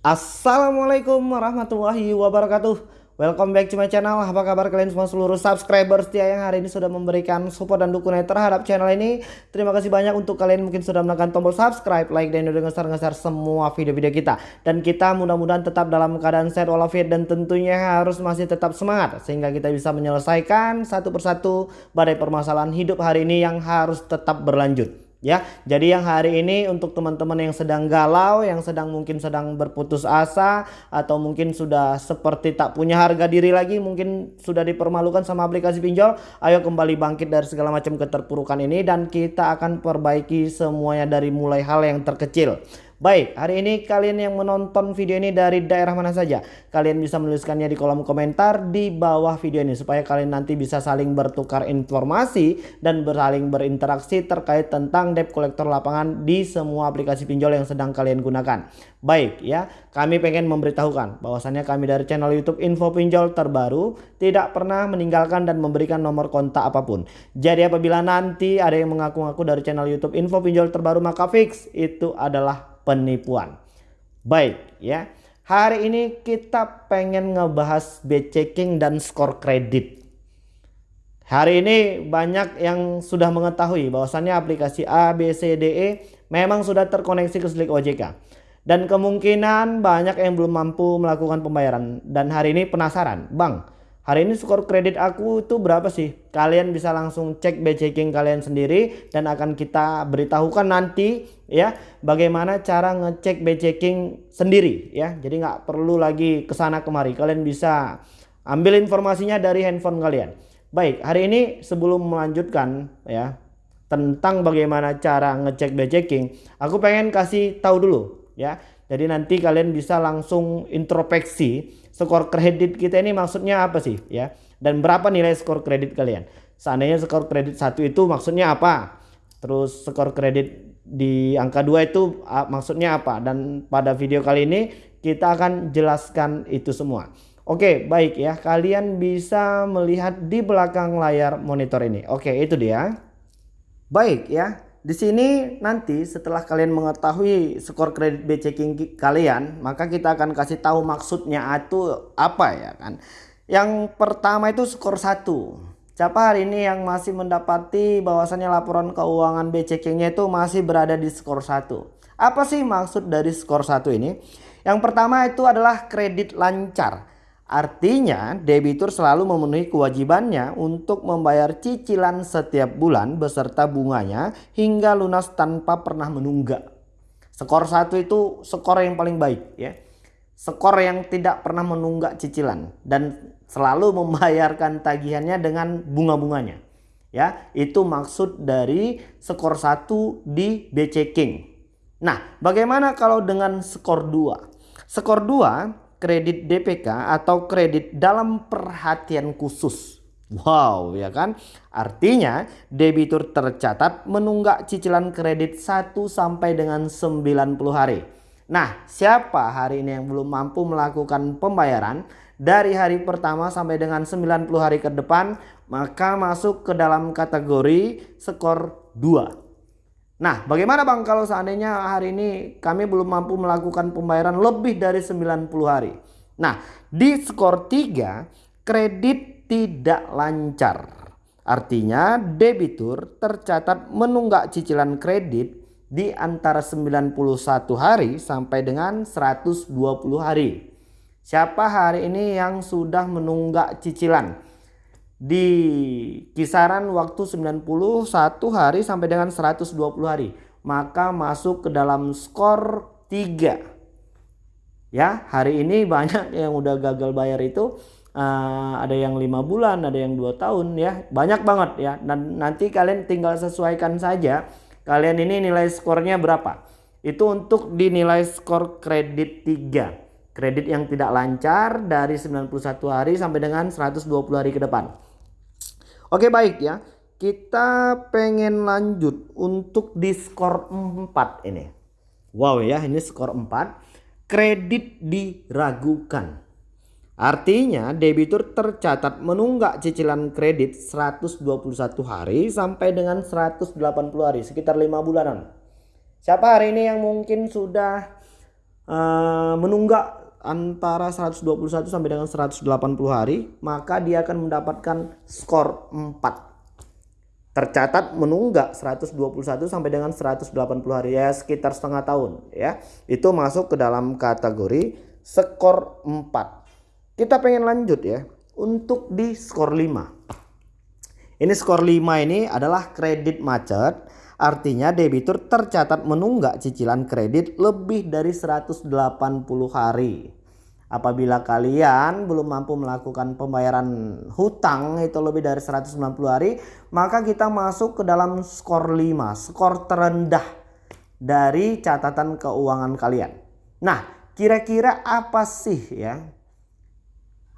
Assalamualaikum warahmatullahi wabarakatuh. Welcome back to my channel. Apa kabar kalian semua seluruh subscriber setia yang hari ini sudah memberikan support dan dukungan terhadap channel ini. Terima kasih banyak untuk kalian mungkin sudah menekan tombol subscribe, like, dan udah ngeser-ngeser semua video-video kita. Dan kita mudah-mudahan tetap dalam keadaan sehat walafiat dan tentunya harus masih tetap semangat Sehingga kita bisa menyelesaikan satu persatu badai permasalahan hidup hari ini yang harus tetap berlanjut ya. Jadi yang hari ini untuk teman-teman yang sedang galau, yang sedang mungkin sedang berputus asa atau mungkin sudah seperti tak punya harga diri lagi, mungkin sudah dipermalukan sama aplikasi pinjol, ayo kembali bangkit dari segala macam keterpurukan ini dan kita akan perbaiki semuanya dari mulai hal yang terkecil. Baik, hari ini kalian yang menonton video ini dari daerah mana saja, kalian bisa menuliskannya di kolom komentar di bawah video ini supaya kalian nanti bisa saling bertukar informasi dan saling berinteraksi terkait tentang debt collector lapangan di semua aplikasi pinjol yang sedang kalian gunakan. Baik ya, kami pengen memberitahukan bahwasannya kami dari channel YouTube Info Pinjol terbaru tidak pernah meninggalkan dan memberikan nomor kontak apa pun. Jadi apabila nanti ada yang mengaku-ngaku dari channel YouTube Info Pinjol terbaru maka fix itu adalah penipuan. Baik ya. Hari ini kita pengen ngebahas checking dan skor kredit. Hari ini banyak yang sudah mengetahui bahwasannya aplikasi A, B, C, D, E memang sudah terkoneksi ke Slik OJK. Dan kemungkinan banyak yang belum mampu melakukan pembayaran. Dan hari ini penasaran, Bang, hari ini skor kredit aku itu berapa sih? Kalian bisa langsung cek checking kalian sendiri dan akan kita beritahukan nanti ya bagaimana cara ngecek checking sendiri ya. Jadi nggak perlu lagi ke sana kemari. Kalian bisa ambil informasinya dari handphone kalian. Baik, hari ini sebelum melanjutkan ya tentang bagaimana cara ngecek checking, aku pengen kasih tahu dulu ya. Jadi nanti kalian bisa langsung introspeksi skor kredit kita ini maksudnya apa sih ya? Dan berapa nilai skor kredit kalian? Seandainya skor kredit satu itu maksudnya apa? Terus skor kredit di angka dua itu maksudnya apa? Dan pada video kali ini kita akan jelaskan itu semua. Oke, baik ya. Kalian bisa melihat di belakang layar monitor ini. Oke, itu dia. Baik ya. Di sini nanti setelah kalian mengetahui skor kredit B checking kalian, maka kita akan kasih tahu maksudnya itu apa ya kan. Yang pertama itu skor 1. Siapa hari ini yang masih mendapati bahwasannya laporan keuangan B checkingnya itu masih berada di skor 1. Apa sih maksud dari skor 1 ini? Yang pertama itu adalah kredit lancar. Artinya debitur selalu memenuhi kewajibannya untuk membayar cicilan setiap bulan beserta bunganya hingga lunas tanpa pernah menunggak. Skor satu itu skor yang paling baik ya. Skor yang tidak pernah menunggak cicilan dan selalu membayarkan tagihannya dengan bunga-bunganya. Ya, itu maksud dari skor satu di BC King. Nah, bagaimana kalau dengan skor 2? Skor 2 kredit DPK atau kredit dalam perhatian khusus. Wow ya kan artinya debitur tercatat menunggak cicilan kredit 1 sampai dengan 90 hari. Nah siapa hari ini yang belum mampu melakukan pembayaran dari hari pertama sampai dengan 90 hari ke depan maka masuk ke dalam kategori skor 2. Nah bagaimana Bang kalau seandainya hari ini kami belum mampu melakukan pembayaran lebih dari 90 hari. Nah di skor 3 kredit tidak lancar. Artinya debitur tercatat menunggak cicilan kredit di antara 91 hari sampai dengan 120 hari. Siapa hari ini yang sudah menunggak cicilan? Di kisaran waktu 91 hari sampai dengan 120 hari maka masuk ke dalam skor 3 ya hari ini banyak yang udah gagal bayar itu. Uh, ada yang lima bulan ada yang dua tahun ya. Banyak banget ya. Dan nanti kalian tinggal sesuaikan saja kalian ini nilai skornya berapa. Itu untuk dinilai skor kredit 3 kredit yang tidak lancar dari 91 hari sampai dengan 120 hari ke depan Oke baik ya. Kita pengen lanjut untuk di skor 4 ini. Wow ya ini skor 4. Kredit diragukan. Artinya debitur tercatat menunggak cicilan kredit 121 hari sampai dengan 180 hari. Sekitar 5 bulanan. Siapa hari ini yang mungkin sudah uh, menunggak antara 121 sampai dengan 180 hari, maka dia akan mendapatkan skor 4 tercatat menunggak 121 sampai dengan 180 hari ya sekitar setengah tahun ya. Itu masuk ke dalam kategori skor 4 kita pengen lanjut ya untuk di skor 5 ini skor 5 ini adalah kredit macet artinya debitur tercatat menunggak cicilan kredit lebih dari 180 hari Apabila kalian belum mampu melakukan pembayaran hutang itu lebih dari 190 hari, maka kita masuk ke dalam skor 5, skor terendah dari catatan keuangan kalian. Nah, kira-kira apa sih ya?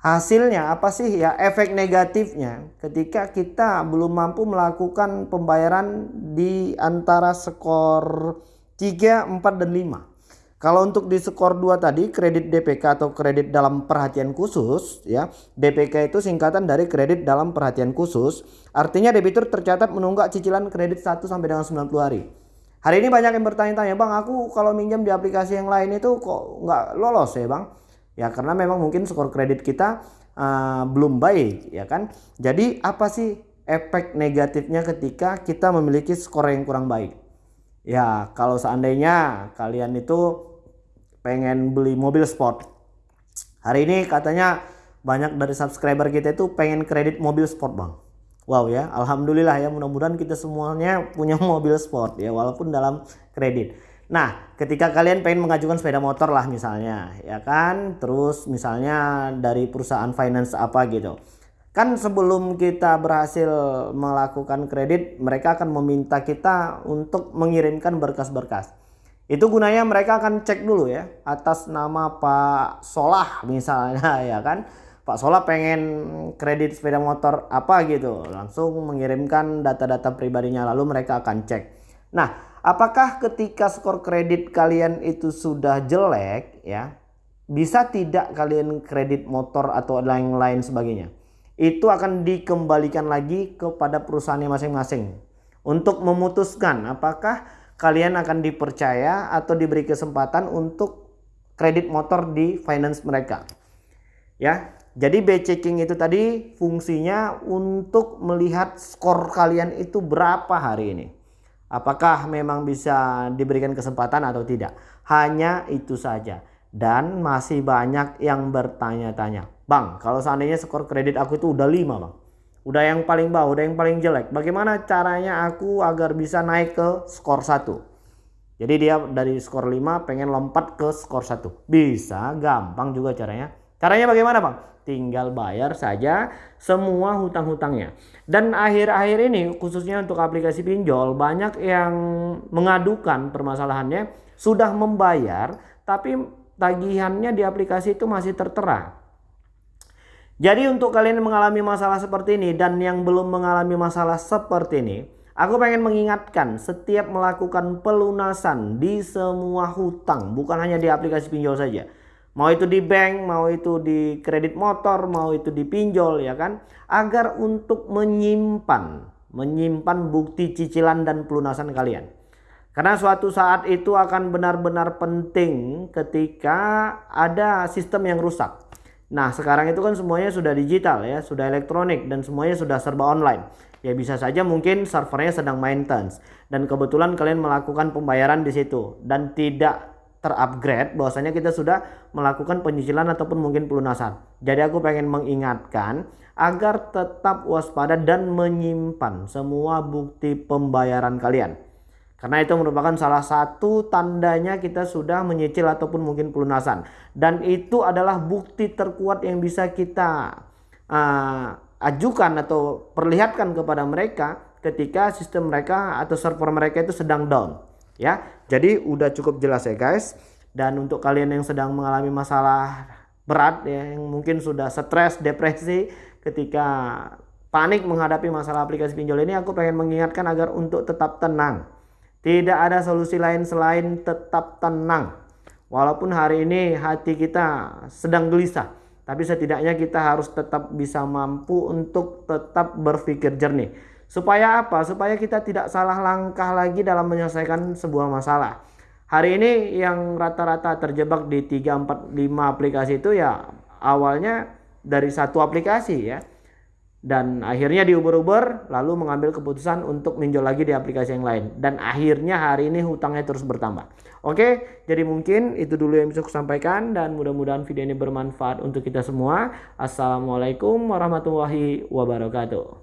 Hasilnya apa sih ya efek negatifnya ketika kita belum mampu melakukan pembayaran di antara skor 3, 4 dan 5. Kalau untuk di skor 2 tadi kredit DPK atau kredit dalam perhatian khusus ya. DPK itu singkatan dari kredit dalam perhatian khusus. Artinya debitur tercatat menunggak cicilan kredit 1 sampai dengan 90 hari. Hari ini banyak yang bertanya-tanya, "Bang, aku kalau minjam di aplikasi yang lain itu kok nggak lolos ya, Bang?" Ya karena memang mungkin skor kredit kita uh, belum baik ya kan. Jadi apa sih efek negatifnya ketika kita memiliki skor yang kurang baik? Ya, kalau seandainya kalian itu pengen beli mobil sport. Hari ini katanya banyak dari subscriber kita itu pengen kredit mobil sport bang. Wow ya, alhamdulillah ya mudah-mudahan kita semuanya punya mobil sport ya walaupun dalam kredit. Nah, ketika kalian pengen mengajukan sepeda motor lah misalnya, ya kan, terus misalnya dari perusahaan finance apa gitu. Kan sebelum kita berhasil melakukan kredit, mereka akan meminta kita untuk mengirimkan berkas-berkas. Itu gunanya mereka akan cek dulu ya atas nama Pak Solah misalnya ya kan. Pak Solah pengen kredit sepeda motor apa gitu. Langsung mengirimkan data-data pribadinya lalu mereka akan cek. Nah, apakah ketika skor kredit kalian itu sudah jelek ya, bisa tidak kalian kredit motor atau lain-lain sebagainya? Itu akan dikembalikan lagi kepada perusahaannya masing-masing untuk memutuskan apakah kalian akan dipercaya atau diberi kesempatan untuk kredit motor di finance mereka. Ya, jadi B checking itu tadi fungsinya untuk melihat skor kalian itu berapa hari ini. Apakah memang bisa diberikan kesempatan atau tidak? Hanya itu saja. Dan masih banyak yang bertanya-tanya. Bang, kalau seandainya skor kredit aku itu udah 5 bang udah yang paling bawah, udah yang paling jelek. Bagaimana caranya aku agar bisa naik ke skor 1? Jadi dia dari skor 5 pengen lompat ke skor 1. Bisa, gampang juga caranya. Caranya bagaimana Bang? Tinggal bayar saja semua hutang-hutangnya. Dan akhir-akhir ini khususnya untuk aplikasi pinjol banyak yang mengadukan permasalahannya sudah membayar tapi tagihannya di aplikasi itu masih tertera jadi untuk kalian yang mengalami masalah seperti ini dan yang belum mengalami masalah seperti ini, aku pengen mengingatkan setiap melakukan pelunasan di semua hutang, bukan hanya di aplikasi pinjol saja. Mau itu di bank, mau itu di kredit motor, mau itu di pinjol ya kan, agar untuk menyimpan, menyimpan bukti cicilan dan pelunasan kalian. Karena suatu saat itu akan benar-benar penting ketika ada sistem yang rusak. Nah sekarang itu kan semuanya sudah digital ya, sudah elektronik dan semuanya sudah serba online. Ya bisa saja mungkin servernya sedang maintenance dan kebetulan kalian melakukan pembayaran di situ dan tidak terupgrade bahwasanya kita sudah melakukan penyicilan ataupun mungkin pelunasan. Jadi aku pengen mengingatkan agar tetap waspada dan menyimpan semua bukti pembayaran kalian. Karena itu merupakan salah satu tandanya kita sudah menyicil ataupun mungkin pelunasan. Dan itu adalah bukti terkuat yang bisa kita uh, ajukan atau perlihatkan kepada mereka ketika sistem mereka atau server mereka itu sedang down. Ya, jadi udah cukup jelas ya guys. Dan untuk kalian yang sedang mengalami masalah berat ya, yang mungkin sudah stres, depresi ketika panik menghadapi masalah aplikasi pinjol ini, aku pengen mengingatkan agar untuk tetap tenang tidak ada solusi lain selain tetap tenang. Walaupun hari ini hati kita sedang gelisah, tapi setidaknya kita harus tetap bisa mampu untuk tetap berpikir jernih. Supaya apa? Supaya kita tidak salah langkah lagi dalam menyelesaikan sebuah masalah. hari ini yang rata-rata terjebak di 3 4 5 aplikasi itu ya awalnya dari satu aplikasi ya. Dan akhirnya diuber-uber lalu mengambil keputusan untuk minjol lagi di aplikasi yang lain. Dan akhirnya hari ini hutangnya terus bertambah. Oke jadi mungkin itu dulu yang bisa aku sampaikan dan mudah-mudahan video ini bermanfaat untuk kita semua. Assalamualaikum warahmatullahi wabarakatuh